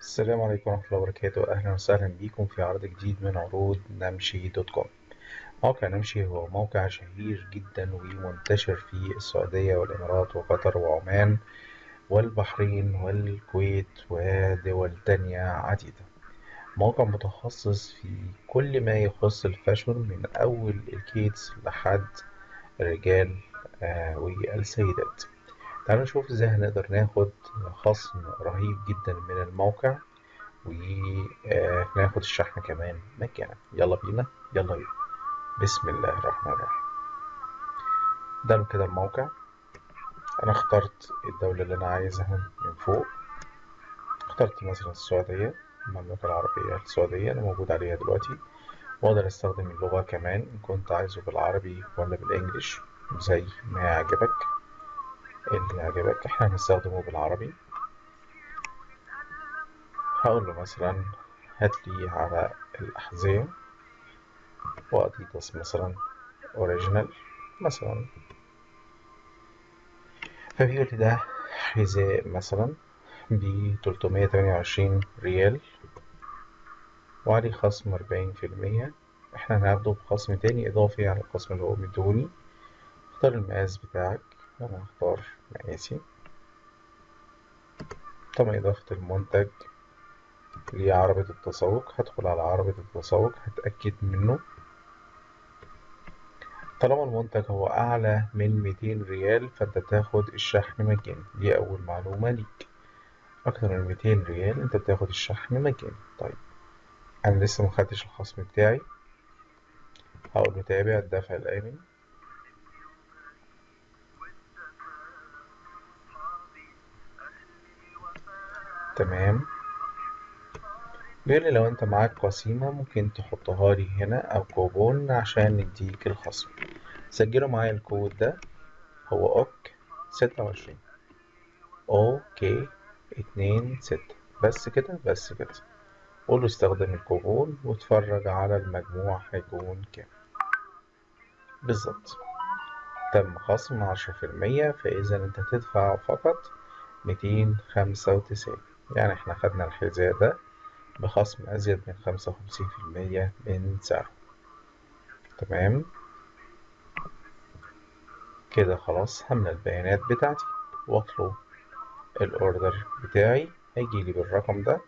السلام عليكم ورحمة الله وبركاته. أهلا وسهلا بكم في عرض جديد من عروض نمشي dot com. موقع نمشي هو موقع شهير جدا ومنتشر في السعودية والإمارات وقطر وعمان والبحرين والكويت ودول تانية عديدة. موقع متخصص في كل ما يخص ال fashion من أول ال kids لحد الرجال آه والسيدات. تعالوا نشوف إزاي هنقدر ناخد خصم رهيب جدا من الموقع وناخد الشحن كمان مجانا يلا بينا. يلا بينا. بسم الله الرحمن الرحيم. ده كده الموقع. أنا اخترت الدولة اللي أنا عايزها من فوق. اخترت مثلا السعودية المملكة العربية السعودية أنا موجود عليها دلوقتي. وأقدر أستخدم اللغة كمان إن كنت عايزه بالعربي ولا بالإنجليش زي ما يعجبك. اللي يعجبك إحنا هنستخدمه بالعربي. هقول له مثلا هات لي على الأحذية وأديداس مثلا أوريجينال مثلا. فبيقول لي ده حذاء مثلا ب 328 ريال وعليه خصم 40% إحنا هناخده بخصم تاني إضافي على الخصم اللي هو مديهوني اختار المقاس بتاعك. أنا هختار مقاسي تم إضافة المنتج لعربة التسوق. هدخل على عربة التسوق هتأكد منه. طالما المنتج هو أعلى من 200 ريال فأنت تاخد الشحن مجاني. دي أول معلومة ليك. أكتر من 200 ريال أنت بتاخد الشحن مجاني. طيب أنا لسه مخدتش الخصم بتاعي. هقول له تابع الدفع الآمن. تمام. بيقول لي لو انت معاك قسيمة ممكن تحطها لي هنا أو كوبون عشان نديك الخصم. سجلوا معايا الكود ده. هو OK ستة وعشرين. okay اتنين ستة. بس كده بس كده. قول له استخدم الكوبون واتفرج على المجموع هيكون كام. بالظبط. تم خصم عشرة في المية فإذا أنت تدفع فقط ميتين خمسة وتسعين. يعني إحنا خدنا الحذاء ده بخصم أزيد من خمسة وخمسين في المية من سعره. تمام؟ كده خلاص هملى البيانات بتاعتي. واطلب ال order بتاعي. هيجيلي بالرقم ده.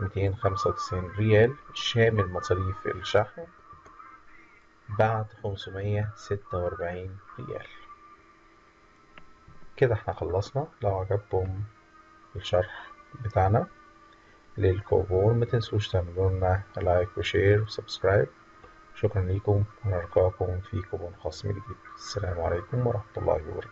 ميتين خمسة وتسعين ريال شامل مصاريف الشحن بعد خمسمية ستة وأربعين ريال. كده إحنا خلصنا. لو عجبكم الشرح بتاعنا للكوبون ما تنسوش تعملوا لنا like و share و subscribe. شكرا لكم ونلقاكم في كوبون خاص جديد. السلام عليكم ورحمة الله وبركاته.